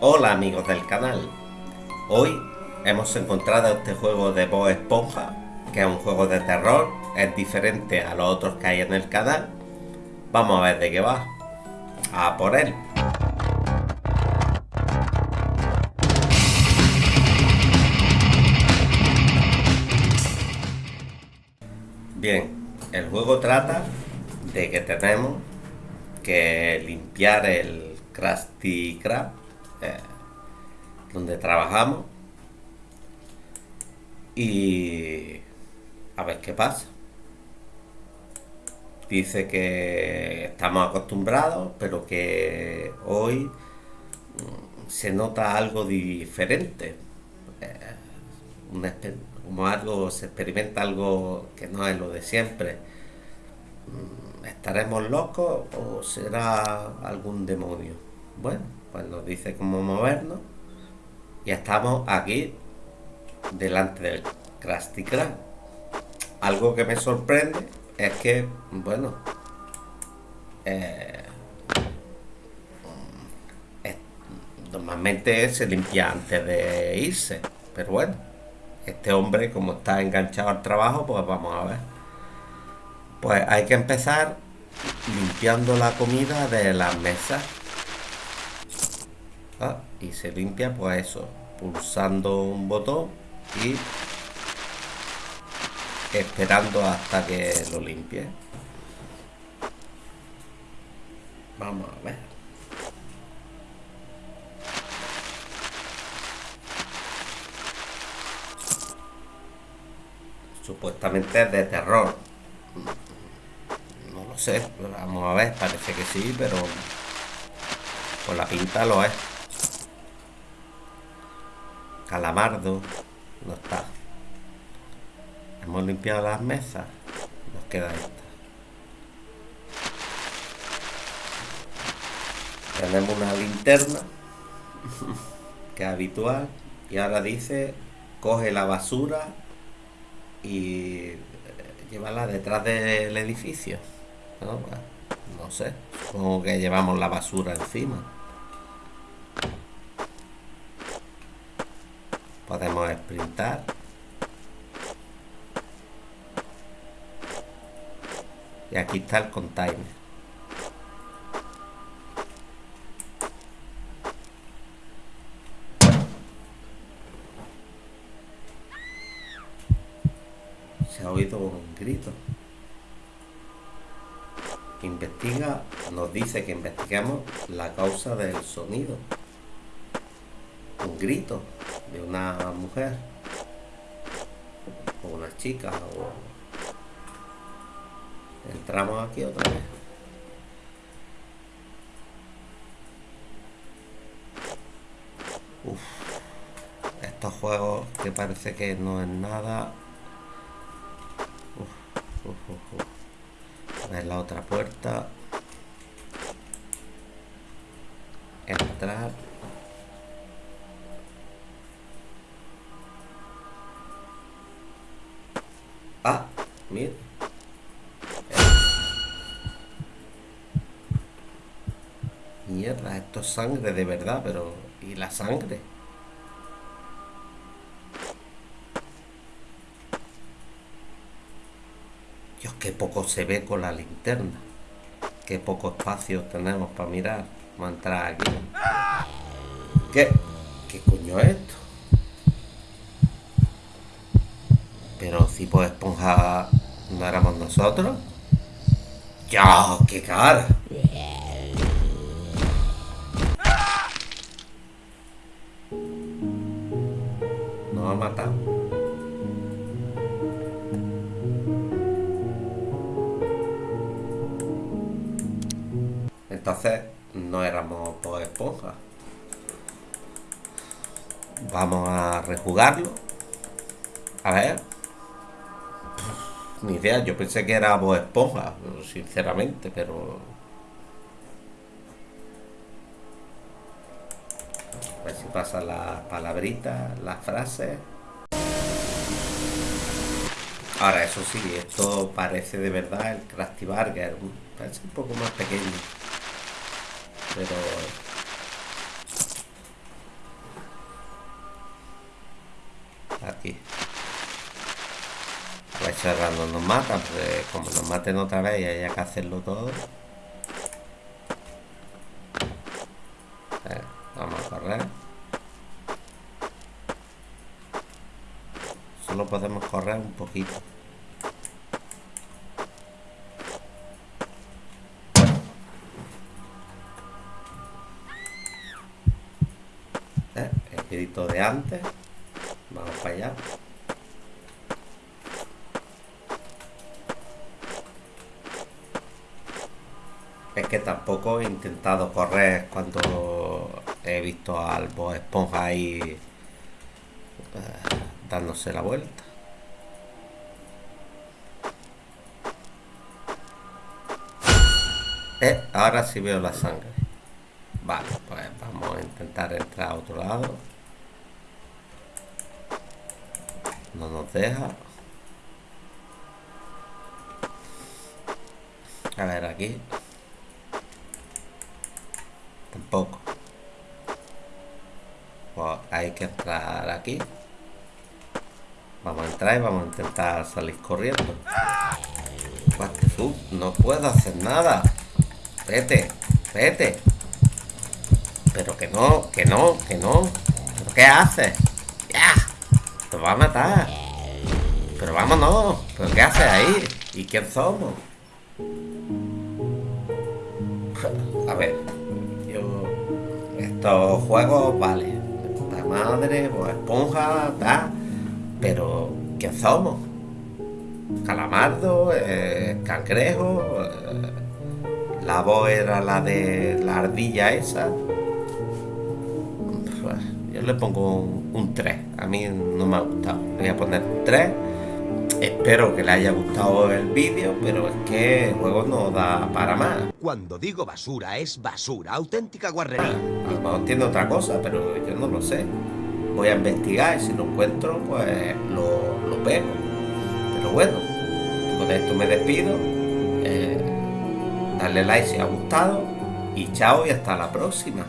Hola amigos del canal. Hoy hemos encontrado este juego de Bob Esponja, que es un juego de terror, es diferente a los otros que hay en el canal. Vamos a ver de qué va. A por él. Bien, el juego trata de que tenemos que limpiar el Krusty Krab eh, donde trabajamos y a ver qué pasa. Dice que estamos acostumbrados, pero que hoy mm, se nota algo diferente. Eh, como algo, se experimenta algo que no es lo de siempre. Mm, ¿Estaremos locos o será algún demonio? Bueno, pues nos dice cómo movernos. Y estamos aquí delante del Krusty Krab. Algo que me sorprende es que, bueno, eh, normalmente se limpia antes de irse, pero bueno, este hombre como está enganchado al trabajo, pues vamos a ver. Pues hay que empezar limpiando la comida de las mesas. Ah, y se limpia pues eso, pulsando un botón y esperando hasta que lo limpie. Vamos a ver. Supuestamente es de terror. No lo sé. Vamos a ver. Parece que sí, pero... Por la pinta lo es. Calamardo. No está. Hemos limpiado las mesas. Nos queda esta. Tenemos una linterna. que es habitual. Y ahora dice, coge la basura y eh, llevarla detrás del edificio. No, sé, supongo que llevamos la basura encima. Podemos sprintar. Y aquí está el container. se ha oído un grito. Investiga, nos dice que investiguemos la causa del sonido. Un grito de una mujer o una chica o entramos aquí otra vez. Uf, estos juegos que parece que no es nada a ver la otra puerta. Entrar. Ah, mira. Mierda, esto es sangre de verdad, pero... ¿Y la sangre? Dios, qué poco se ve con la linterna. Qué poco espacio tenemos para mirar. Vamos a entrar aquí. ¿Qué? ¿Qué coño es esto? Pero si por esponja no éramos nosotros. ¡Ya! ¡Qué cara! Nos ha matado. Entonces no éramos por esponja. Vamos a rejugarlo. A ver ni idea. Yo pensé que era Bob Esponja, sinceramente, pero... A ver si pasan las palabritas, las frases. Ahora, eso sí, esto parece de verdad el Krusty Burger. Parece un poco más pequeño. Pero... Aquí no nos mata, pues como nos maten otra vez y haya que hacerlo todo. Eh, vamos a correr. Solo podemos correr un poquito. Eh, el de antes. Vamos para allá. Que tampoco he intentado correr cuando he visto al Bob Esponja ahí eh, dándose la vuelta. Eh, ahora sí veo la sangre. Vale, pues vamos a intentar entrar a otro lado. No nos deja. A ver, aquí. Pues hay que entrar aquí. Vamos a entrar y vamos a intentar salir corriendo. No puedo hacer nada. Vete, vete. Pero que no, que no, que no. ¿Pero qué haces? ¡Ya! Te va a matar. Pero vámonos. ¿Pero qué haces ahí? ¿Y quién somos? Estos juegos, vale. La madre, o esponja, tal. Pero, ¿quién somos? Calamardo, eh, cangrejo. Eh, la voz era la de la ardilla esa le pongo un, 3. A mí no me ha gustado. Voy a poner 3. Espero que le haya gustado el vídeo, pero es que el juego no da para más. Cuando digo basura, es basura, auténtica guarrería. a lo mejor entiendo otra cosa, pero yo no lo sé. Voy a investigar y si lo encuentro, pues lo, lo pego. Pero bueno, con esto me despido. Eh, darle like si ha gustado. Y chao y hasta la próxima.